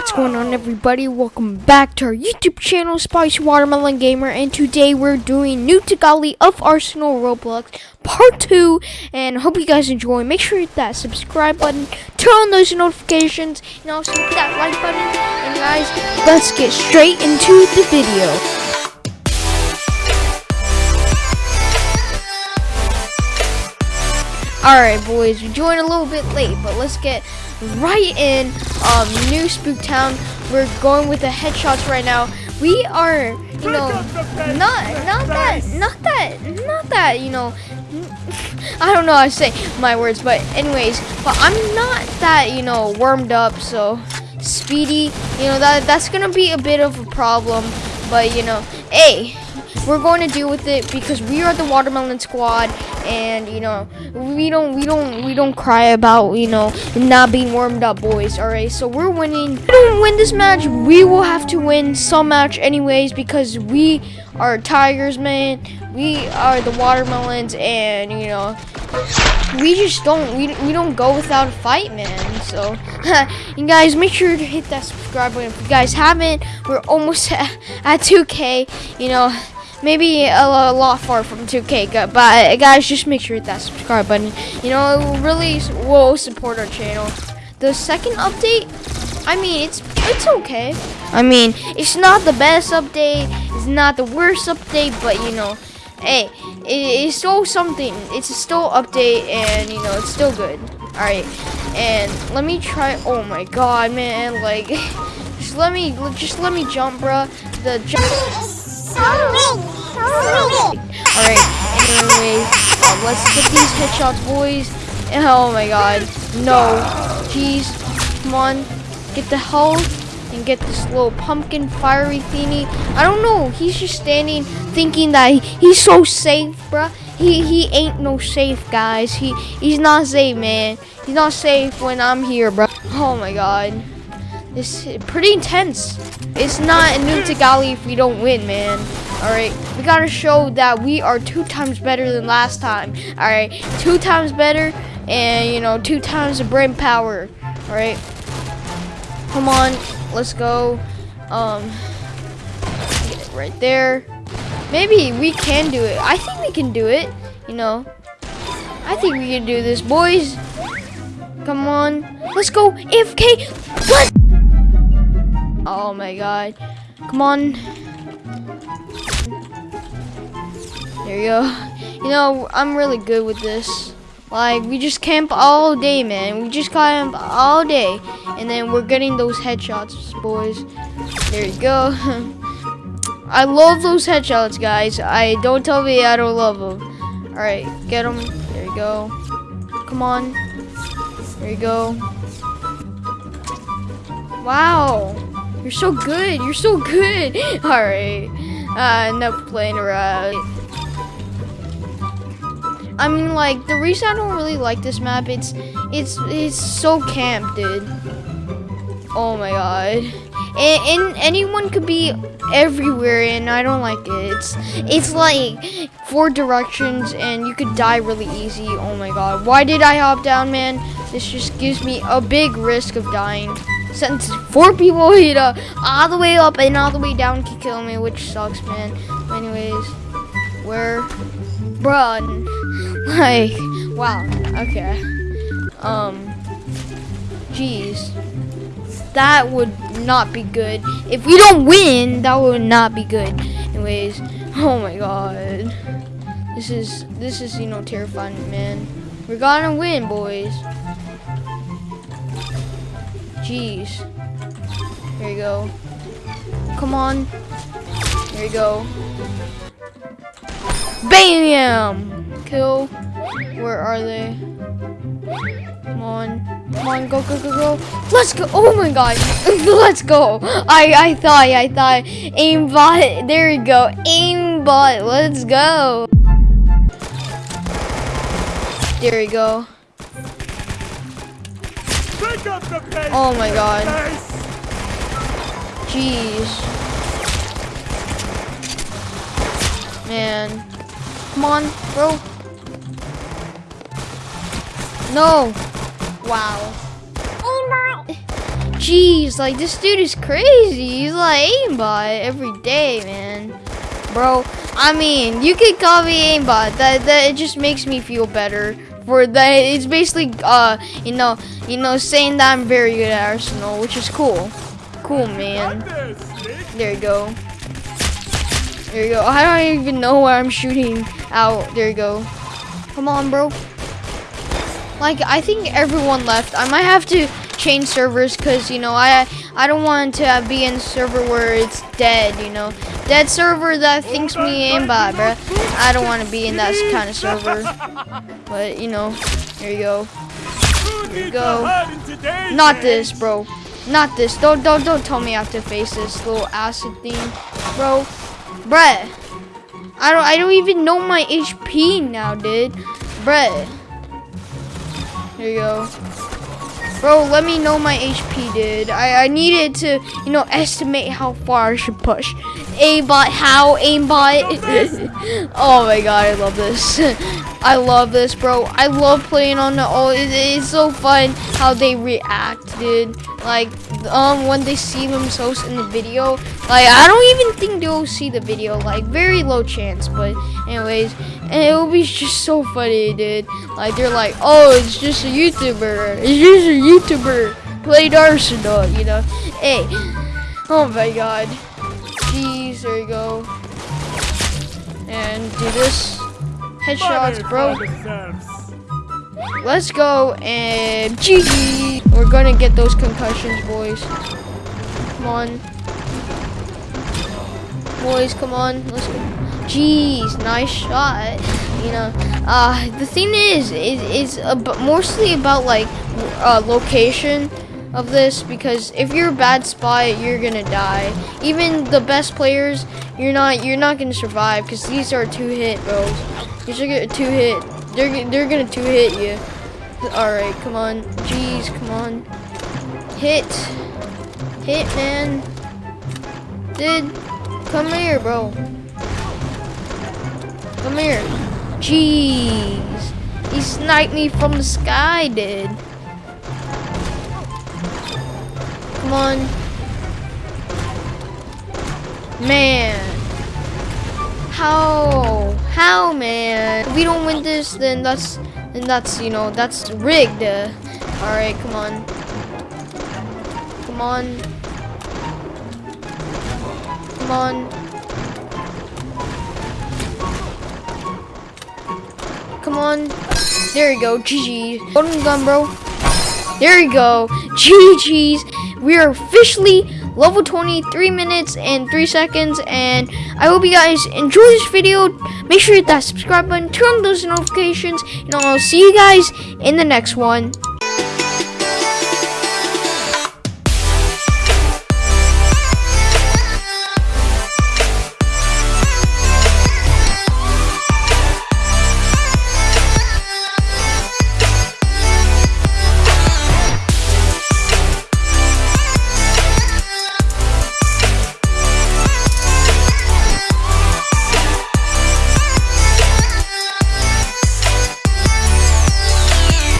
What's going on everybody? Welcome back to our YouTube channel, Spicy Watermelon Gamer, and today we're doing New Tagali of Arsenal Roblox Part 2, and hope you guys enjoy. Make sure you hit that subscribe button, turn on those notifications, and also hit that like button, and guys, let's get straight into the video. Alright boys, we joined a little bit late, but let's get right in um, New Spooktown. We're going with the headshots right now. We are, you know, not not that, not that, not that, you know, I don't know how to say my words, but anyways, but I'm not that, you know, warmed up, so speedy, you know, that that's gonna be a bit of a problem, but you know, hey, we're going to deal with it because we are the watermelon squad and you know we don't we don't we don't cry about you know not being warmed up boys all right? So we're winning. If we don't win this match we will have to win some match anyways because we are tigers man. We are the watermelons and you know we just don't we, we don't go without a fight man. So and guys make sure to hit that subscribe button. If you guys haven't we're almost at, at 2k you know maybe a, a, lot far from 2K, but guys, just make sure to hit that subscribe button. You know, it really will support our channel. The second update, I mean, it's it's okay. I mean, it's not the best update, it's not the worst update, but you know, hey, it, it's still something. It's still update, and you know, it's still good. All right, and let me try. Oh my God, man! Like, just let me, just let me jump, bruh. The jump. Alright, anyways, uh, let's get these headshots, boys. Oh my god. No. Jeez. Come on. Get the health and get this little pumpkin fiery thingy. I don't know. He's just standing thinking that he, he's so safe, bruh. He he ain't no safe, guys. He he's not safe, man. He's not safe when I'm here, bro. Oh my god. Is pretty intense. It's not a new Tagali if we don't win, man. Alright, we gotta show that we are two times better than last time. Alright, two times better and, you know, two times the brain power. Alright, come on, let's go. Um, right there. Maybe we can do it. I think we can do it, you know. I think we can do this, boys. Come on. Let's go. AFK. Let's Oh my god. Come on. There you go. You know, I'm really good with this. Like, we just camp all day, man. We just camp all day. And then we're getting those headshots, boys. There you go. I love those headshots, guys. I Don't tell me I don't love them. Alright, get them. There you go. Come on. There you go. Wow. You're so good. You're so good. All right. Uh, enough playing around. I mean, like, the reason I don't really like this map, it's, it's, it's so camp, dude. Oh my god. And, and anyone could be everywhere, and I don't like it. It's, it's like four directions, and you could die really easy. Oh my god. Why did I hop down, man? This just gives me a big risk of dying since four people hit uh, all the way up and all the way down can kill me, which sucks, man. Anyways, where, run? Like, wow. Okay. Um, jeez, that would not be good. If we don't win, that would not be good. Anyways, oh my god, this is this is you know terrifying, man. We're gonna win, boys. Jeez. Here you go. Come on. Here you go. BAM! Kill. Where are they? Come on. Come on, go, go, go, go. Let's go. Oh my god. Let's go. I, I thought, I thought. Aimbot. There you go. Aimbot. Let's go. There you go. Oh my god. Jeez. Man. Come on, bro. No. Wow. Jeez, like this dude is crazy. He's like aimbot every day, man. Bro, I mean, you could call me aimbot. That that it just makes me feel better. For that, it's basically uh, you know, you know, saying that I'm very good at Arsenal, which is cool. Cool, man. There you go. There you go. I don't even know where I'm shooting out. There you go. Come on, bro. Like, I think everyone left. I might have to change servers because, you know, I I don't want to be in server where it's dead, you know. Dead server that thinks me aimbot, bro. I don't want to be in that kind of server. But, you know, here you go. There you go. Not this, bro. Not this. Don't don't don't tell me I have to face this little acid thing, bro. Bruh. I don't I don't even know my HP now, dude. Bruh. Here you go. Bro, let me know my HP, dude. I, I needed to, you know, estimate how far I should push. Aimbot, how? Aimbot. oh my god, I love this. I love this, bro. I love playing on the, oh, it, it's so fun how they react, dude. Like, um, when they see themselves in the video. Like, I don't even think they'll see the video. Like, very low chance. But, anyways, and it will be just so funny, dude. Like, they're like, oh, it's just a YouTuber. It's just a YouTuber. Played Arsenal, you know. Hey, oh my god. Jeez, there you go. And do this. Headshots, bro. Let's go and GG. We're gonna get those concussions, boys. Come on. Boys, come on. Let's go. Jeez, nice shot. You know, uh, the thing is, is, is about, mostly about like uh, location of this because if you're a bad spot, you're gonna die. Even the best players, you're not you're not gonna survive because these are two hit bros. You should get a two hit. They're they're gonna two hit you. All right, come on. Jeez, come on. Hit, hit, man. Dude, come here, bro. Come here. Jeez, he sniped me from the sky, dude. Come on. Man. How? How, man? If we don't win this, then that's, then that's, you know, that's rigged. All right, come on. Come on. Come on. Come on. There you go. GG. Golden gun, bro. There you go. GG's. We are officially level 23 minutes and 3 seconds. And I hope you guys enjoy this video. Make sure you hit that subscribe button. Turn on those notifications. And I'll see you guys in the next one.